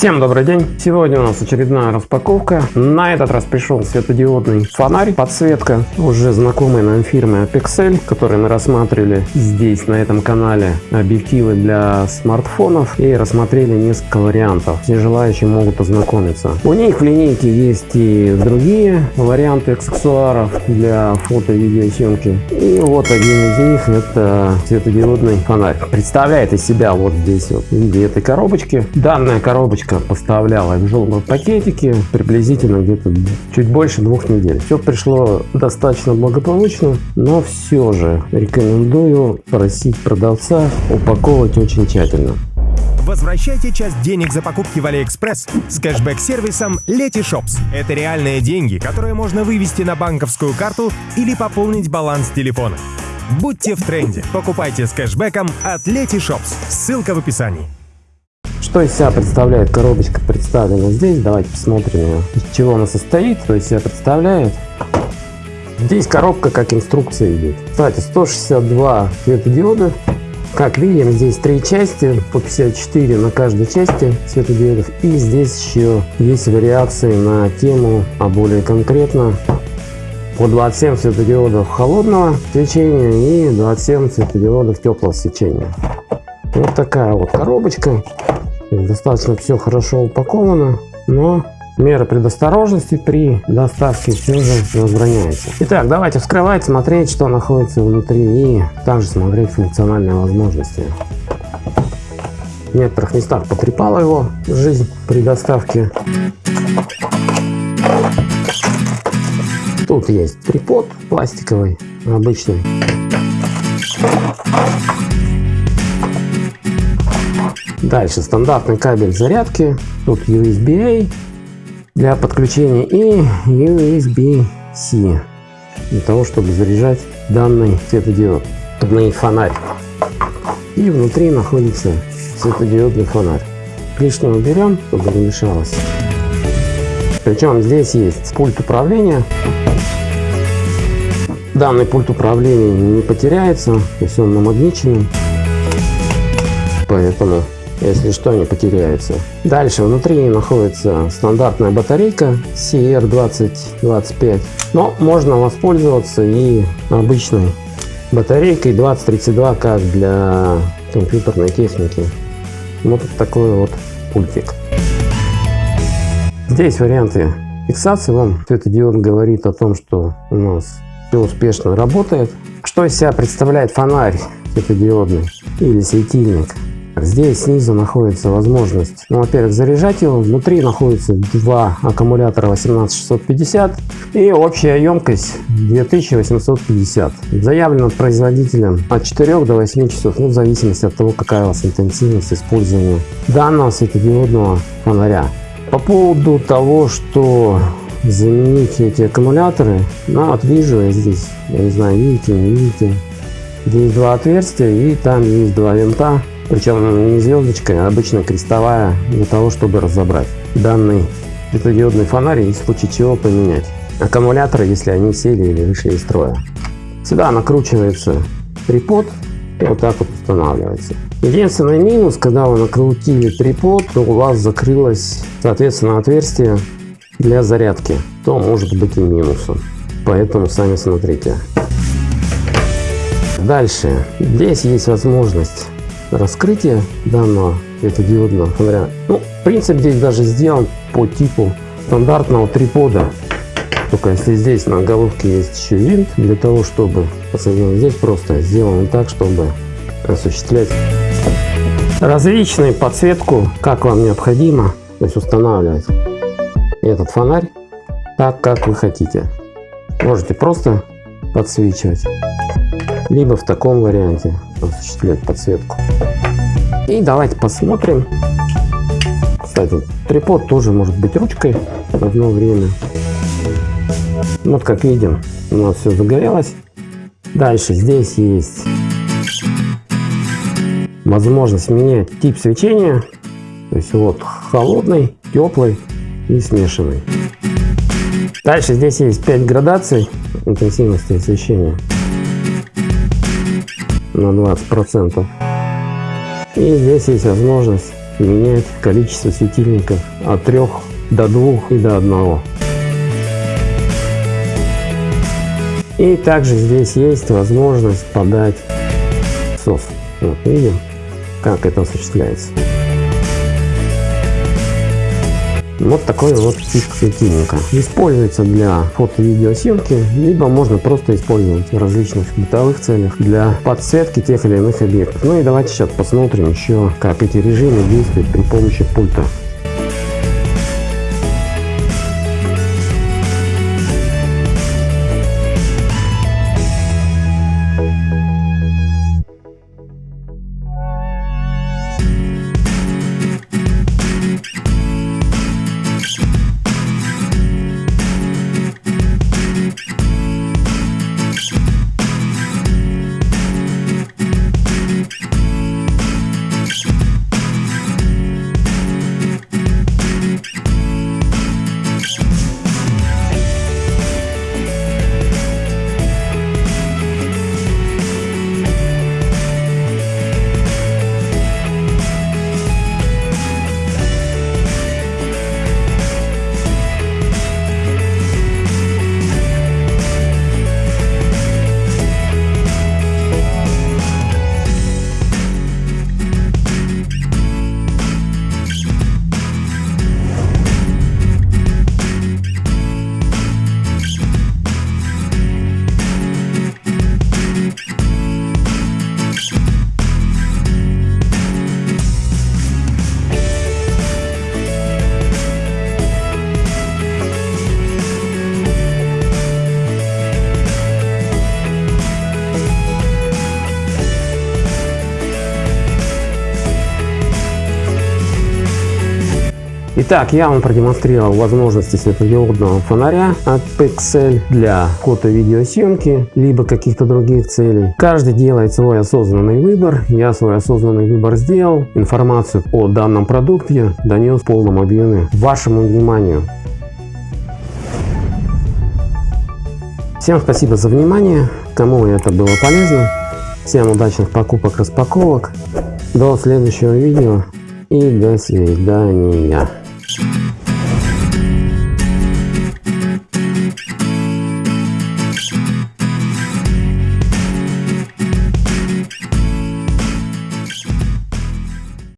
Всем добрый день! Сегодня у нас очередная распаковка. На этот раз пришел светодиодный фонарь, подсветка уже знакомой нам фирмы Apexel, который мы рассматривали здесь на этом канале объективы для смартфонов и рассмотрели несколько вариантов. Все желающие могут ознакомиться. У них в линейке есть и другие варианты аксессуаров для фото и видеосъемки. И вот один из них это светодиодный фонарь. Представляет из себя вот здесь вот в виде этой коробочки. Данная коробочка Почта поставляла в желтом пакетике приблизительно где-то чуть больше двух недель. Все пришло достаточно благополучно, но все же рекомендую просить продавца упаковывать очень тщательно. Возвращайте часть денег за покупки в Алиэкспресс с кэшбэк-сервисом Letyshops. Это реальные деньги, которые можно вывести на банковскую карту или пополнить баланс телефона. Будьте в тренде. Покупайте с кэшбэком от Letyshops. Ссылка в описании. Что из себя представляет коробочка представлена здесь? Давайте посмотрим. Из чего она состоит, что из себя представляет. Здесь коробка как инструкция идет. Кстати, 162 светодиода. Как видим, здесь три части, по 54 на каждой части светодиодов. И здесь еще есть вариации на тему, а более конкретно по 27 светодиодов холодного свечения и 27 светодиодов теплого свечения. Вот такая вот коробочка. Достаточно все хорошо упаковано, но мера предосторожности при доставке все же возбраняется. Итак, давайте вскрывать, смотреть, что находится внутри и также смотреть функциональные возможности. В некоторых местах потрепала его жизнь при доставке. Тут есть трипод пластиковый, обычный. Дальше стандартный кабель зарядки. Тут USB-A для подключения и USB-C для того, чтобы заряжать данный светодиод. Одный фонарь. И внутри находится светодиодный фонарь. Лишнего берем, чтобы не мешалось. Причем здесь есть пульт управления. Данный пульт управления не потеряется, то есть он намагниченный. Поэтому если что, не потеряется. Дальше внутри находится стандартная батарейка CR2025, но можно воспользоваться и обычной батарейкой 2032, как для компьютерной техники. Вот такой вот пультик. Здесь варианты фиксации. Вам светодиод говорит о том, что у нас все успешно работает. Что из себя представляет фонарь светодиодный или светильник? Здесь снизу находится возможность, ну, во-первых, заряжать его. Внутри находится два аккумулятора 18650 и общая емкость 2850. Заявлено производителем от 4 до 8 часов, ну, в зависимости от того, какая у вас интенсивность использования данного светодиодного фонаря. По поводу того, что заменить эти аккумуляторы, ну, вот вижу я здесь, я не знаю, видите, не видите, здесь два отверстия и там есть два винта причем не звездочка, а обычно крестовая, для того, чтобы разобрать данный светодиодный фонарь и в случае чего поменять. Аккумуляторы, если они сели или вышли из строя. Сюда накручивается трипод и вот так вот устанавливается. Единственный минус, когда вы накрутили трипод, то у вас закрылось соответственно отверстие для зарядки, то может быть и минусом. Поэтому сами смотрите. Дальше. Здесь есть возможность раскрытие данного светодиодного фонаря. Ну, принцип здесь даже сделан по типу стандартного трипода. Только если здесь на головке есть еще винт, для того, чтобы посадить здесь просто сделано так, чтобы осуществлять различную подсветку, как вам необходимо, то есть устанавливать этот фонарь так, как вы хотите. Можете просто подсвечивать, либо в таком варианте осуществлять подсветку. И давайте посмотрим. Кстати, трипод тоже может быть ручкой в одно время. Вот как видим, у нас все загорелось. Дальше здесь есть возможность менять тип свечения. То есть вот холодный, теплый и смешанный. Дальше здесь есть 5 градаций интенсивности освещения на 20 процентов и здесь есть возможность менять количество светильников от 3 до 2 и до 1. И также здесь есть возможность подать сос. Вот видим, как это осуществляется. Вот такой вот тип светильника. Используется для фото-видеосъемки, либо можно просто использовать в различных бытовых целях для подсветки тех или иных объектов. Ну и давайте сейчас посмотрим еще, как эти режимы действуют при помощи пульта. Итак, я вам продемонстрировал возможности светодиодного фонаря от Pixel для фото-видеосъемки, либо каких-то других целей. Каждый делает свой осознанный выбор. Я свой осознанный выбор сделал. Информацию о данном продукте донес в полном объеме вашему вниманию. Всем спасибо за внимание. Кому это было полезно. Всем удачных покупок, распаковок. До следующего видео и до свидания.